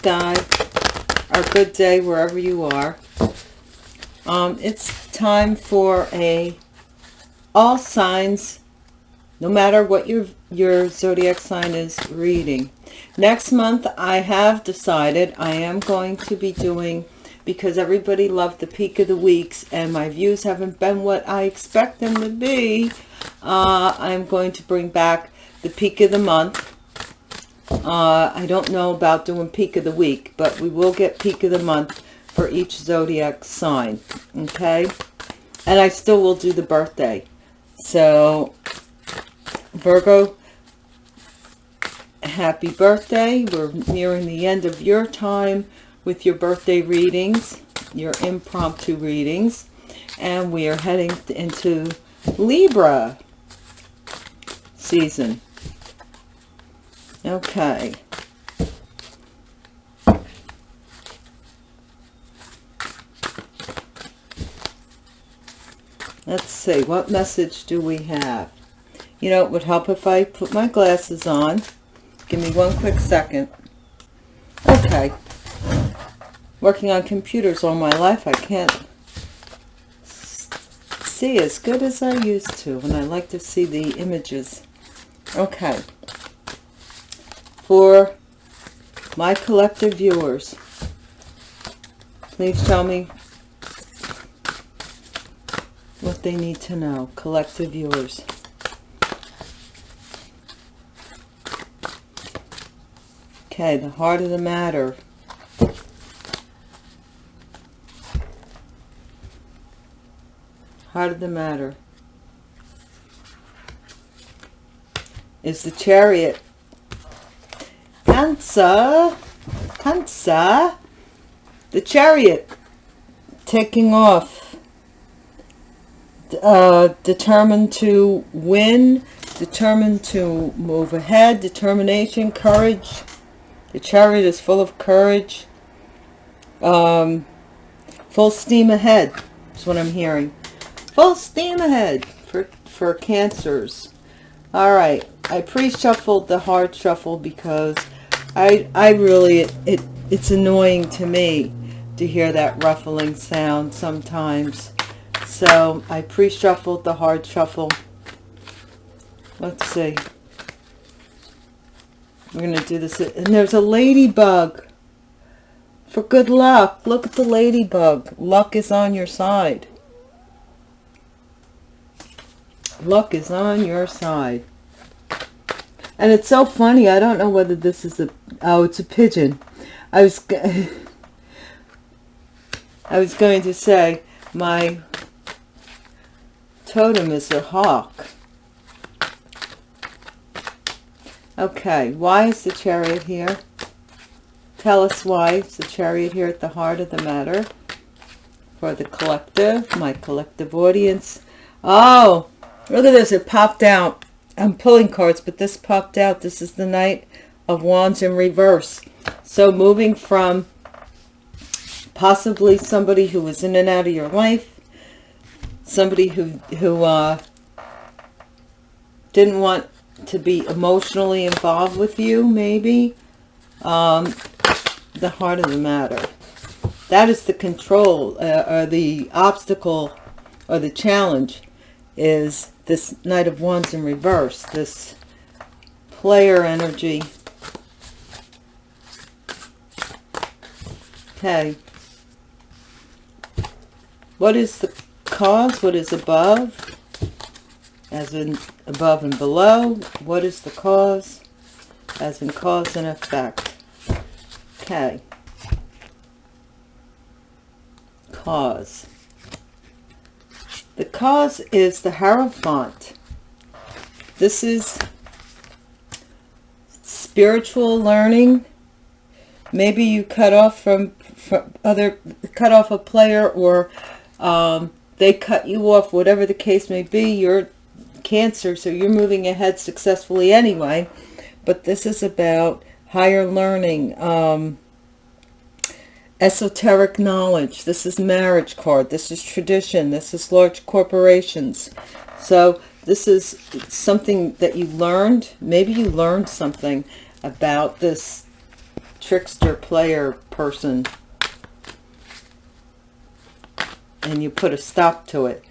Sky. Our good day wherever you are. Um, it's time for a all signs, no matter what your your zodiac sign is reading. Next month, I have decided I am going to be doing because everybody loved the peak of the weeks and my views haven't been what I expect them to be. Uh, I'm going to bring back the peak of the month uh, I don't know about doing peak of the week, but we will get peak of the month for each zodiac sign. Okay. And I still will do the birthday. So Virgo, happy birthday. We're nearing the end of your time with your birthday readings, your impromptu readings. And we are heading into Libra season. Okay. Let's see, what message do we have? You know, it would help if I put my glasses on. Give me one quick second. Okay. Working on computers all my life, I can't see as good as I used to, and I like to see the images. Okay for my collective viewers. Please tell me what they need to know, collective viewers. Okay, the heart of the matter. Heart of the matter is the chariot Cancer, Cancer, the chariot taking off, uh, determined to win, determined to move ahead, determination, courage. The chariot is full of courage. Um, full steam ahead is what I'm hearing. Full steam ahead for, for cancers. All right. I pre-shuffled the hard shuffle because I, I really, it, it, it's annoying to me to hear that ruffling sound sometimes. So I pre-shuffled the hard shuffle. Let's see. We're going to do this. And there's a ladybug. For good luck. Look at the ladybug. Luck is on your side. Luck is on your side. And it's so funny. I don't know whether this is a... Oh, it's a pigeon. I was... I was going to say my totem is a hawk. Okay, why is the chariot here? Tell us why is the chariot here at the heart of the matter for the collective, my collective audience. Oh, look at this. It popped out. I'm pulling cards, but this popped out. This is the Knight of Wands in reverse. So moving from possibly somebody who was in and out of your life, somebody who, who uh, didn't want to be emotionally involved with you, maybe. Um, the heart of the matter. That is the control, uh, or the obstacle, or the challenge is this Knight of Wands in reverse, this player energy. Okay. What is the cause? What is above? As in above and below. What is the cause? As in cause and effect. Okay. Cause. The cause is the Hierophant. This is spiritual learning. Maybe you cut off from, from other, cut off a player or um, they cut you off, whatever the case may be. You're Cancer, so you're moving ahead successfully anyway. But this is about higher learning, um, esoteric knowledge. This is marriage card. This is tradition. This is large corporations. So this is something that you learned. Maybe you learned something about this trickster player person and you put a stop to it.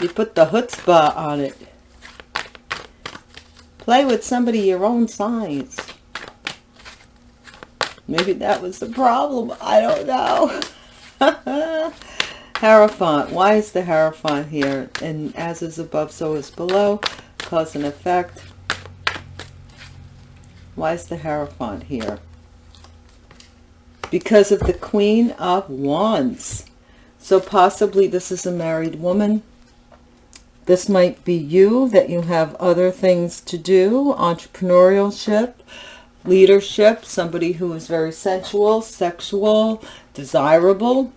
You put the chutzpah on it. Play with somebody your own size. Maybe that was the problem. I don't know. Hierophant. Why is the Hierophant here? And as is above, so is below. Cause and effect. Why is the Hierophant here? Because of the Queen of Wands. So possibly this is a married woman. This might be you, that you have other things to do, entrepreneurship, leadership, somebody who is very sensual, sexual, desirable,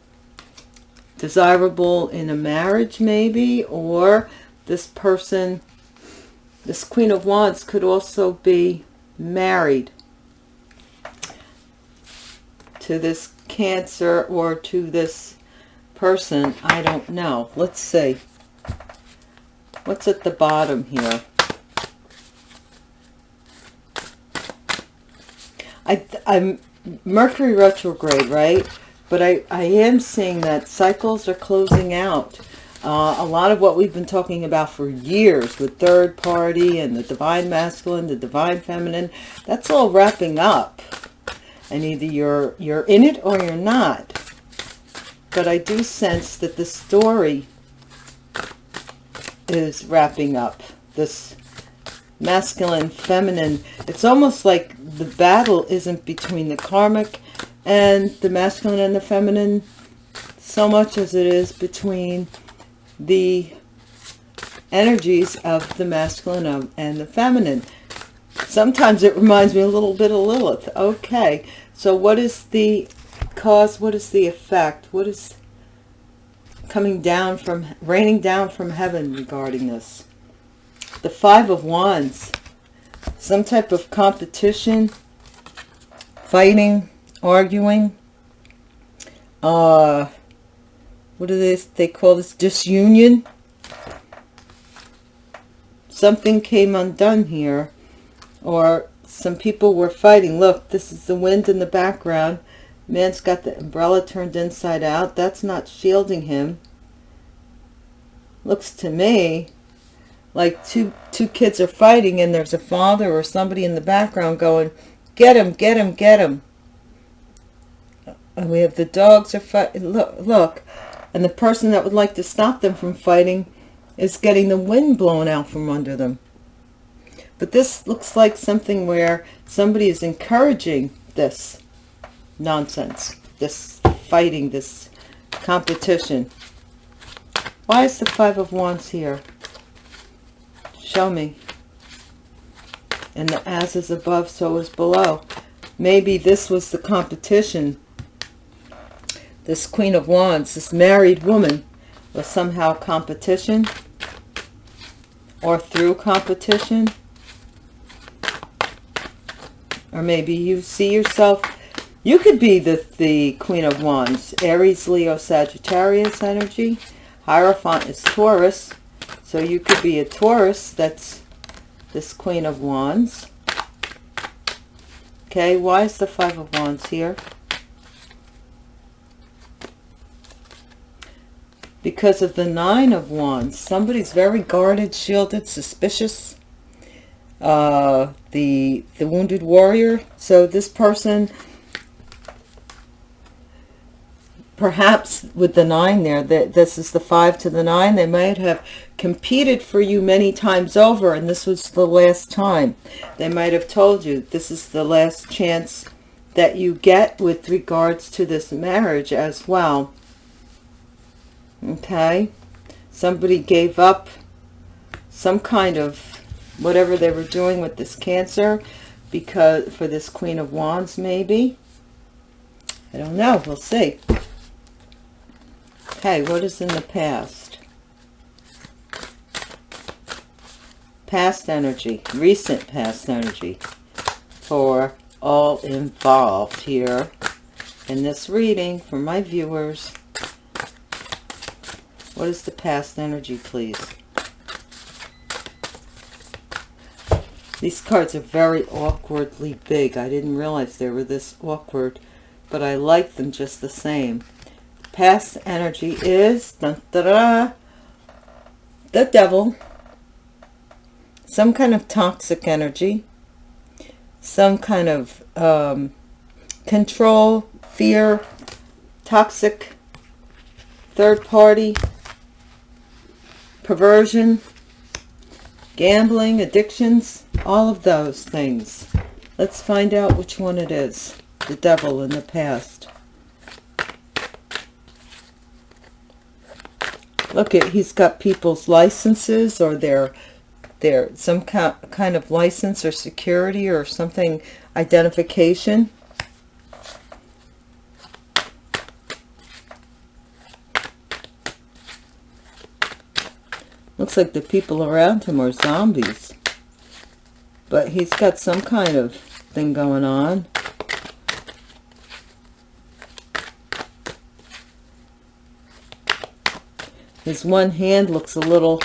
desirable in a marriage maybe, or this person, this Queen of Wands could also be married to this Cancer or to this person. I don't know. Let's see. What's at the bottom here? I, I'm Mercury retrograde, right? But I, I am seeing that cycles are closing out. Uh, a lot of what we've been talking about for years with third party and the divine masculine, the divine feminine, that's all wrapping up. And either you're, you're in it or you're not. But I do sense that the story is wrapping up. This masculine, feminine. It's almost like the battle isn't between the karmic and the masculine and the feminine so much as it is between the energies of the masculine and the feminine. Sometimes it reminds me a little bit of Lilith. Okay, so what is the cause? What is the effect? What is coming down from, raining down from heaven regarding this? The Five of Wands. Some type of competition, fighting, arguing. Uh, what do they, they call this? Disunion. Something came undone here. Or some people were fighting. Look, this is the wind in the background. Man's got the umbrella turned inside out. That's not shielding him. Looks to me like two two kids are fighting and there's a father or somebody in the background going, get him, get him, get him. And we have the dogs are fighting. Look, look. And the person that would like to stop them from fighting is getting the wind blown out from under them. But this looks like something where somebody is encouraging this nonsense, this fighting, this competition. Why is the Five of Wands here? Show me. And the as is above, so is below. Maybe this was the competition. This Queen of Wands, this married woman, was somehow competition. Or through competition. Or maybe you see yourself you could be the, the Queen of Wands, Aries, Leo, Sagittarius energy. Hierophant is Taurus. So you could be a Taurus that's this Queen of Wands. Okay, why is the Five of Wands here? Because of the Nine of Wands. Somebody's very guarded, shielded, suspicious. Uh, the, the Wounded Warrior. So this person perhaps with the nine there that this is the five to the nine they might have competed for you many times over and this was the last time. They might have told you this is the last chance that you get with regards to this marriage as well. Okay? Somebody gave up some kind of whatever they were doing with this cancer because for this queen of wands maybe? I don't know. We'll see Okay, what is in the past? Past energy, recent past energy for all involved here in this reading for my viewers. What is the past energy, please? These cards are very awkwardly big. I didn't realize they were this awkward, but I like them just the same. Past energy is da, da, the devil. Some kind of toxic energy. Some kind of um, control, fear, toxic, third party, perversion, gambling, addictions, all of those things. Let's find out which one it is. The devil in the past. Look at, he's got people's licenses or their, their, some kind of license or security or something, identification. Looks like the people around him are zombies. But he's got some kind of thing going on. His one hand looks a little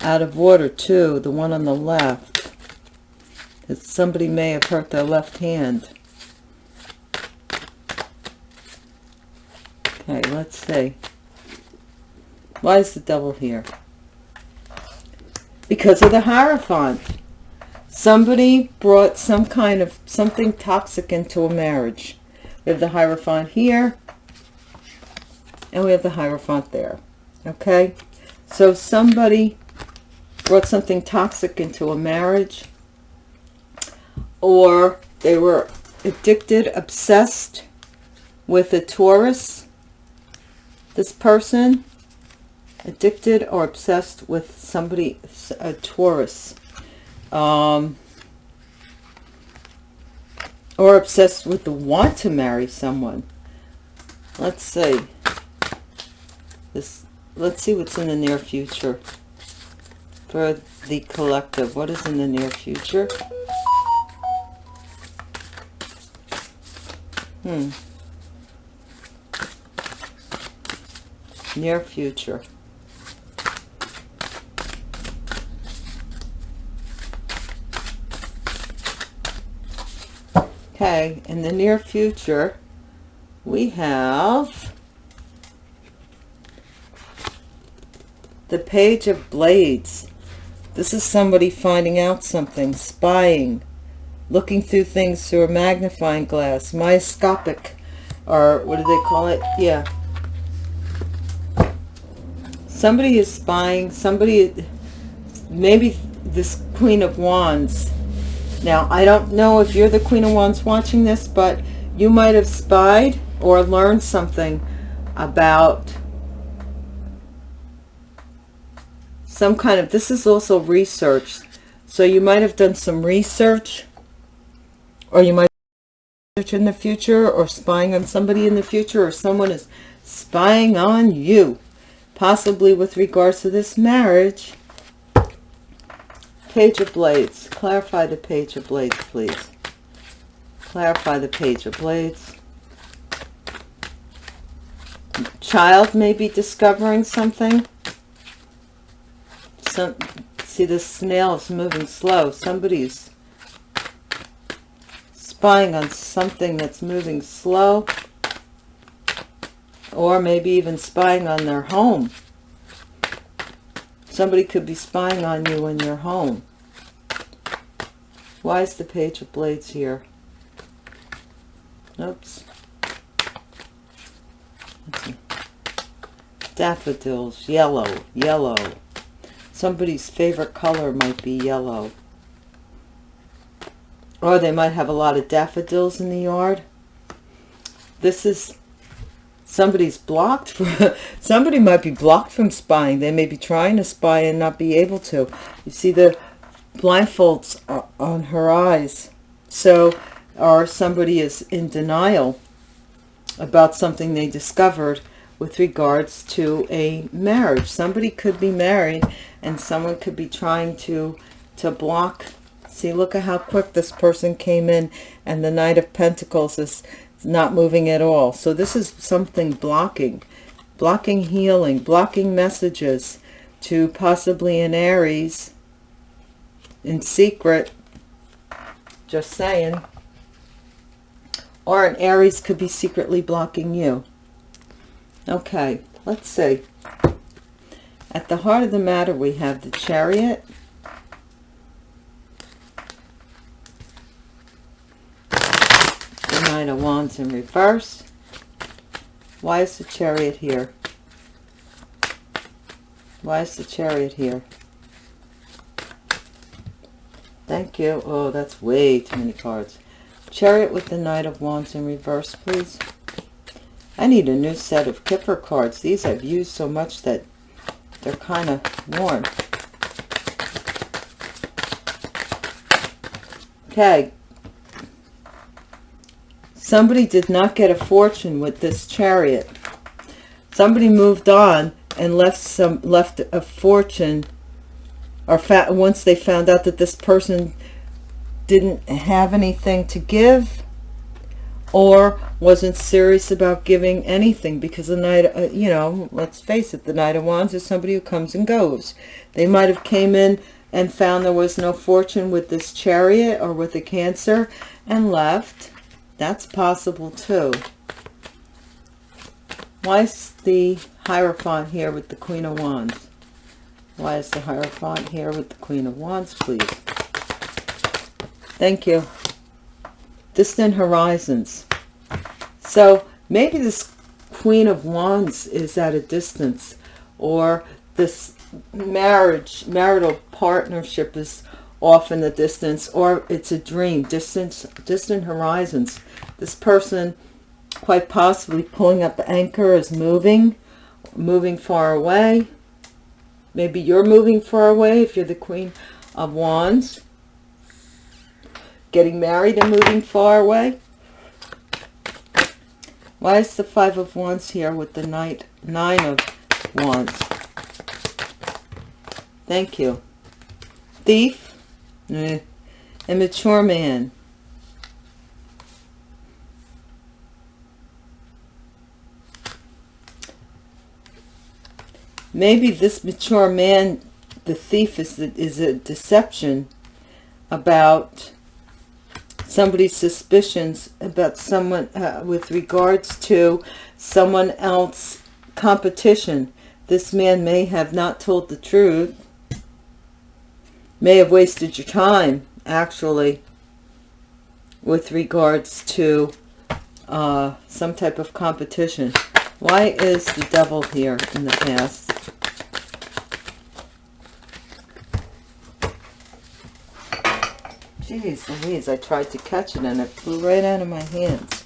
out of order too, the one on the left. Somebody may have hurt their left hand. Okay, let's see. Why is the devil here? because of the Hierophant. Somebody brought some kind of something toxic into a marriage. We have the Hierophant here, and we have the Hierophant there. Okay? So somebody brought something toxic into a marriage, or they were addicted, obsessed with a Taurus, this person, addicted or obsessed with somebody, a Taurus, um, or obsessed with the want to marry someone. Let's see. This. Let's see what's in the near future for the collective. What is in the near future? Hmm. Near future. Okay, in the near future, we have the Page of Blades. This is somebody finding out something, spying, looking through things through a magnifying glass, myoscopic, or what do they call it? Yeah. Somebody is spying, somebody, maybe this Queen of Wands now, I don't know if you're the Queen of Wands watching this, but you might have spied or learned something about some kind of, this is also research. So you might have done some research or you might research in the future or spying on somebody in the future or someone is spying on you, possibly with regards to this marriage Page of Blades. Clarify the Page of Blades, please. Clarify the Page of Blades. Child may be discovering something. Some, see, the snail is moving slow. Somebody's spying on something that's moving slow. Or maybe even spying on their home. Somebody could be spying on you in your home. Why is the Page of Blades here? Oops. Daffodils, yellow, yellow. Somebody's favorite color might be yellow. Or they might have a lot of daffodils in the yard. This is somebody's blocked for somebody might be blocked from spying they may be trying to spy and not be able to you see the blindfolds on her eyes so or somebody is in denial about something they discovered with regards to a marriage somebody could be married and someone could be trying to to block see look at how quick this person came in and the knight of pentacles is not moving at all. So this is something blocking, blocking healing, blocking messages to possibly an Aries in secret Just saying. Or an Aries could be secretly blocking you. Okay, let's see. At the heart of the matter, we have the Chariot. The Nine of Wands in reverse. Why is the Chariot here? Why is the Chariot here? Thank you. Oh, that's way too many cards. Chariot with the Knight of Wands in reverse, please. I need a new set of Kipper cards. These I've used so much that they're kind of worn. Okay. Somebody did not get a fortune with this chariot. Somebody moved on and left some left a fortune or once they found out that this person didn't have anything to give or wasn't serious about giving anything because the night uh, you know let's face it the knight of wands is somebody who comes and goes. They might have came in and found there was no fortune with this chariot or with the cancer and left. That's possible too. Why is the hierophant here with the queen of wands? Why is the hierophant here with the queen of wands please? Thank you distant horizons. So maybe this Queen of Wands is at a distance or this marriage, marital partnership is off in the distance or it's a dream, distance, distant horizons. This person quite possibly pulling up the anchor is moving, moving far away. Maybe you're moving far away if you're the Queen of Wands getting married and moving far away? Why is the Five of Wands here with the Knight, Nine of Wands? Thank you. Thief, eh. immature man. Maybe this mature man, the thief, is, is a deception about somebody's suspicions about someone uh, with regards to someone else competition. This man may have not told the truth, may have wasted your time, actually, with regards to uh, some type of competition. Why is the devil here in the past? Jeez Louise, I tried to catch it and it flew right out of my hands.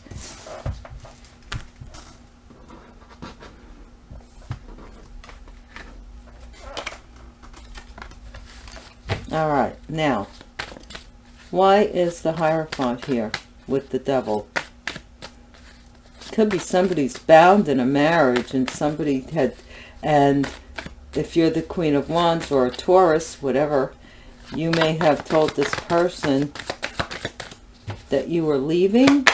All right, now, why is the Hierophant here with the devil? Could be somebody's bound in a marriage and somebody had, and if you're the Queen of Wands or a Taurus, whatever, you may have told this person that you were leaving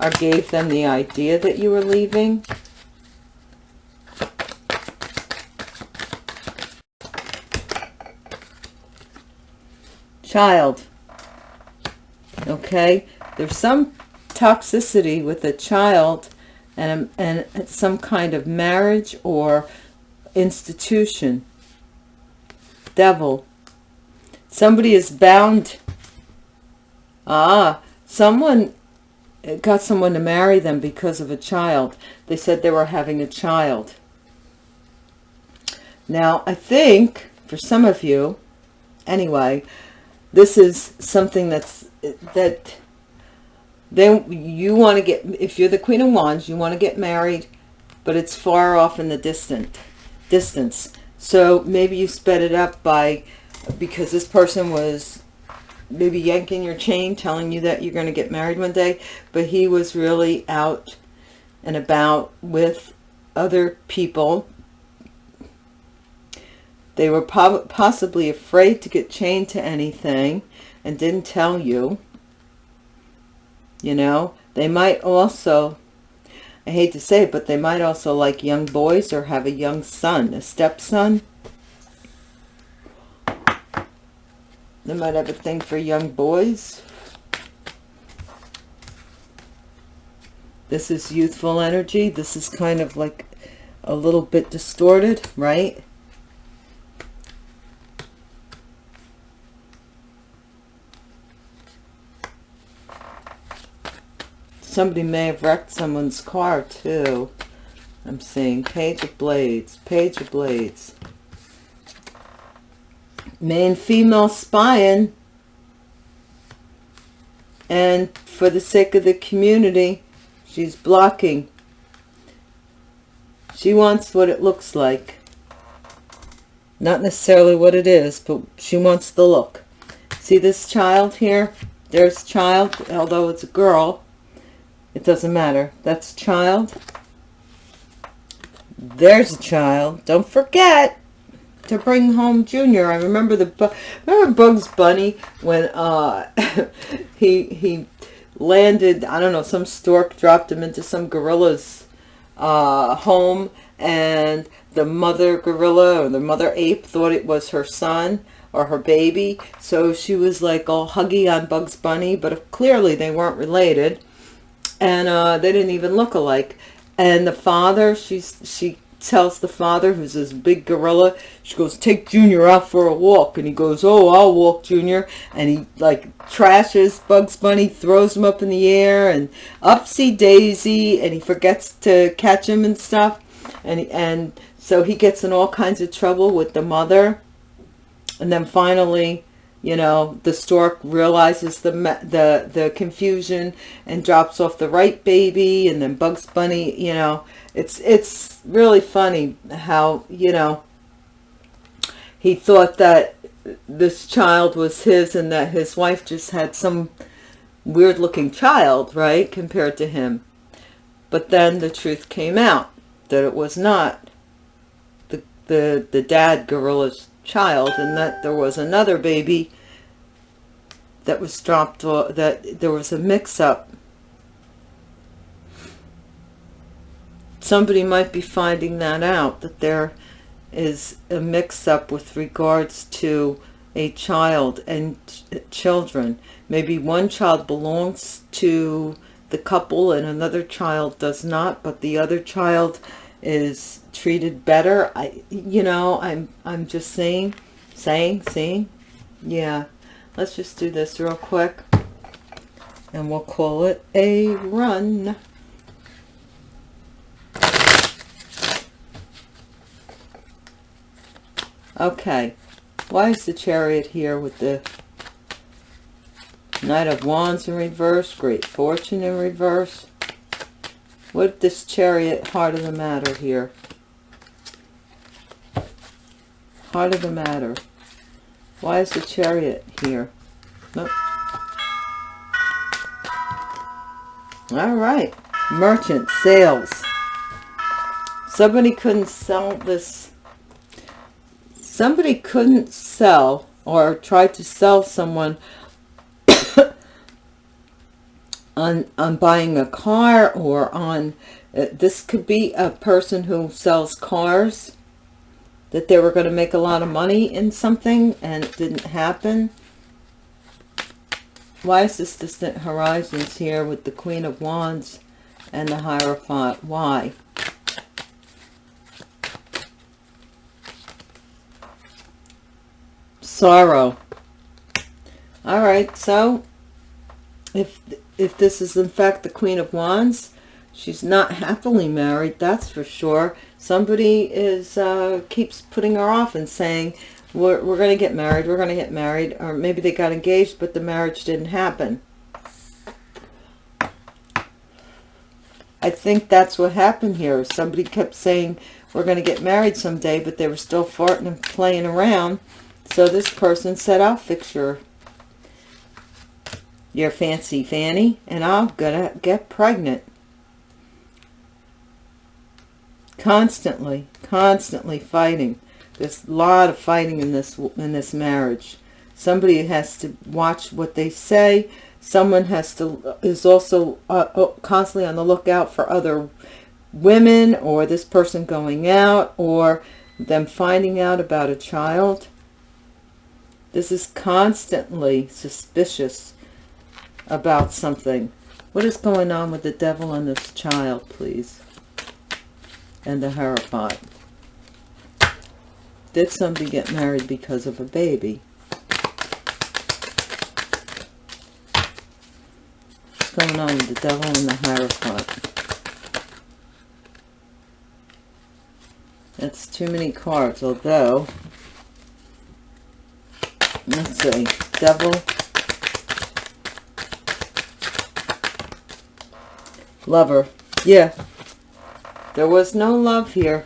or gave them the idea that you were leaving. Child. Okay. There's some toxicity with a child and, and some kind of marriage or institution devil. Somebody is bound. Ah, someone got someone to marry them because of a child. They said they were having a child. Now, I think for some of you, anyway, this is something that's that then you want to get if you're the queen of wands you want to get married but it's far off in the distant distance so maybe you sped it up by, because this person was maybe yanking your chain, telling you that you're going to get married one day, but he was really out and about with other people. They were possibly afraid to get chained to anything and didn't tell you. You know, they might also I hate to say it, but they might also like young boys or have a young son, a stepson. They might have a thing for young boys. This is youthful energy. This is kind of like a little bit distorted, right? Somebody may have wrecked someone's car too. I'm seeing Page of Blades, Page of Blades. Main female spying. And for the sake of the community, she's blocking. She wants what it looks like. Not necessarily what it is, but she wants the look. See this child here? There's child, although it's a girl. It doesn't matter. That's child. There's a child. Don't forget to bring home Junior. I remember the remember Bugs Bunny when uh, he he landed. I don't know. Some stork dropped him into some gorilla's uh, home, and the mother gorilla or the mother ape thought it was her son or her baby. So she was like all huggy on Bugs Bunny, but clearly they weren't related and uh, they didn't even look alike. And the father, she's she tells the father, who's this big gorilla, she goes, take Junior out for a walk. And he goes, oh, I'll walk, Junior. And he, like, trashes Bugs Bunny, throws him up in the air, and upsy daisy, and he forgets to catch him and stuff. And, and so he gets in all kinds of trouble with the mother. And then finally, you know the stork realizes the the the confusion and drops off the right baby and then bugs bunny you know. It's it's really funny how you know he thought that this child was his and that his wife just had some weird looking child right compared to him. But then the truth came out that it was not. The the the dad gorilla's child and that there was another baby that was dropped that there was a mix-up. Somebody might be finding that out that there is a mix-up with regards to a child and children. Maybe one child belongs to the couple and another child does not but the other child is treated better. I you know i'm i'm just saying saying saying yeah. Let's just do this real quick and we'll call it a run. Okay. Why is the chariot here with the knight of wands in reverse great fortune in reverse what this chariot heart of the matter here? Heart of the matter. Why is the chariot here? Nope. all right. Merchant sales. Somebody couldn't sell this. Somebody couldn't sell or try to sell someone on on buying a car or on uh, this could be a person who sells cars that they were going to make a lot of money in something and it didn't happen. Why is this distant horizons here with the queen of wands and the hierophant? Why? Sorrow. All right so if if this is in fact the queen of wands she's not happily married that's for sure somebody is uh keeps putting her off and saying we're, we're going to get married we're going to get married or maybe they got engaged but the marriage didn't happen I think that's what happened here. Somebody kept saying, we're going to get married someday, but they were still farting and playing around. So this person said, I'll fix your, your fancy fanny and I'm to get pregnant. Constantly, constantly fighting. There's a lot of fighting in this in this marriage. Somebody has to watch what they say. Someone has to is also uh, uh constantly on the lookout for other women or this person going out or them finding out about a child This is constantly suspicious about something. What is going on with the devil and this child, please? And the Hierophant. Did somebody get married because of a baby? What's going on with the devil and the Hierophant? That's too many cards, although, let's see, devil, lover, yeah, there was no love here.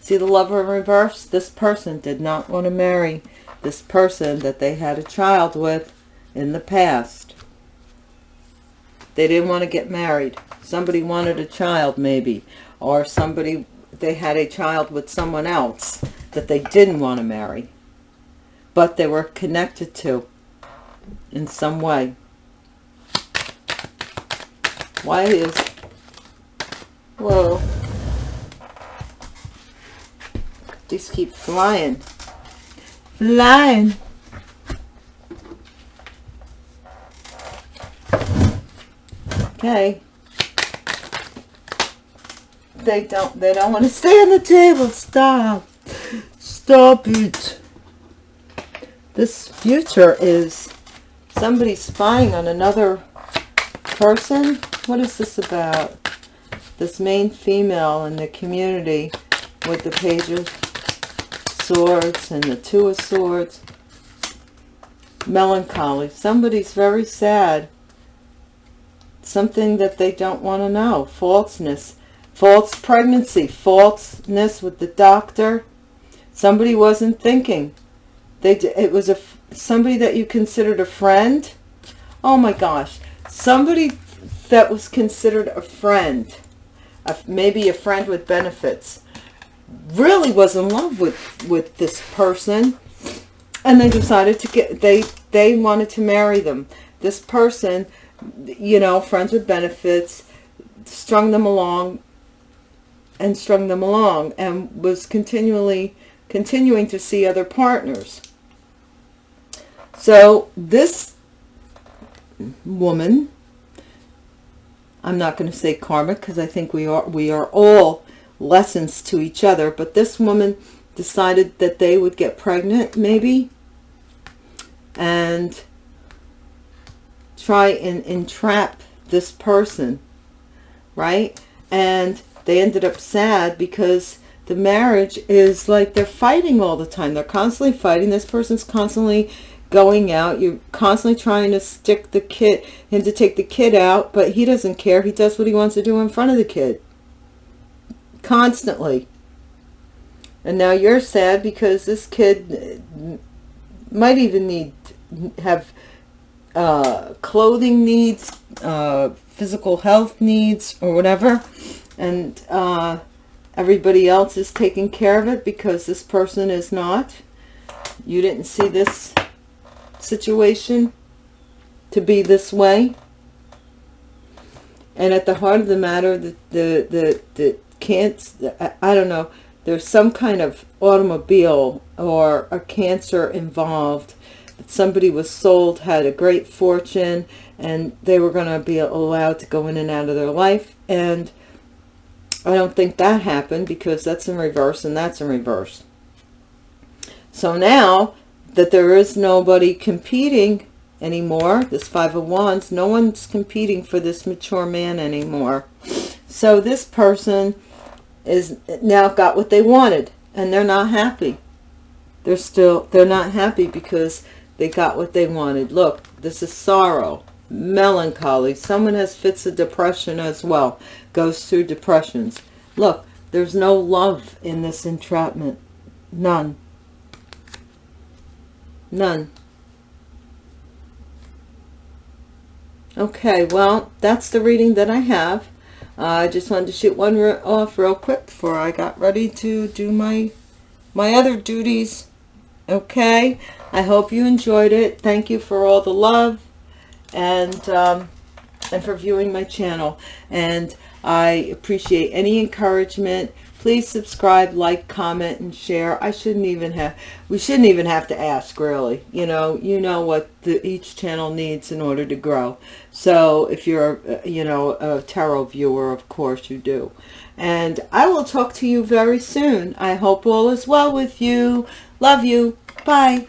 See the lover in reverse? This person did not want to marry this person that they had a child with in the past. They didn't want to get married. Somebody wanted a child maybe, or somebody they had a child with someone else that they didn't want to marry, but they were connected to in some way. Why is, whoa, these keep flying, flying. Okay. They don't they don't want to stay on the table. Stop. Stop it. This future is somebody spying on another person what is this about? This main female in the community with the page of swords and the two of swords. Melancholy. Somebody's very sad. Something that they don't want to know. Falseness. False pregnancy, falseness with the doctor. Somebody wasn't thinking. They it was a somebody that you considered a friend. Oh my gosh, somebody that was considered a friend, a, maybe a friend with benefits, really was in love with with this person, and they decided to get they they wanted to marry them. This person, you know, friends with benefits, strung them along, and strung them along and was continually continuing to see other partners. So this woman, I'm not going to say karmic because I think we are we are all lessons to each other, but this woman decided that they would get pregnant maybe and try and entrap this person, right? And they ended up sad because the marriage is like they're fighting all the time. They're constantly fighting. This person's constantly going out. You're constantly trying to stick the kid, him to take the kid out, but he doesn't care. He does what he wants to do in front of the kid. Constantly. And now you're sad because this kid might even need have uh, clothing needs, uh, physical health needs, or whatever and uh, everybody else is taking care of it because this person is not. You didn't see this situation to be this way. And at the heart of the matter, the, the, the, the can't, I, don't know, there's some kind of automobile or a cancer involved. That somebody was sold, had a great fortune, and they were going to be allowed to go in and out of their life. And I don't think that happened because that's in reverse and that's in reverse. So now that there is nobody competing anymore, this Five of Wands, no one's competing for this mature man anymore. So this person is now got what they wanted and they're not happy. They're still, they're not happy because they got what they wanted. Look, this is sorrow melancholy. Someone has fits of depression as well, goes through depressions. Look, there's no love in this entrapment. None. None. Okay, well, that's the reading that I have. Uh, I just wanted to shoot one re off real quick before I got ready to do my my other duties. Okay, I hope you enjoyed it. Thank you for all the love and um, and for viewing my channel and I appreciate any encouragement please subscribe like comment and share. I shouldn't even have we shouldn't even have to ask really. You know you know what the, each channel needs in order to grow. So if you're uh, you know a tarot viewer of course you do. And i will talk to you very soon. I hope all is well with you. Love you. Bye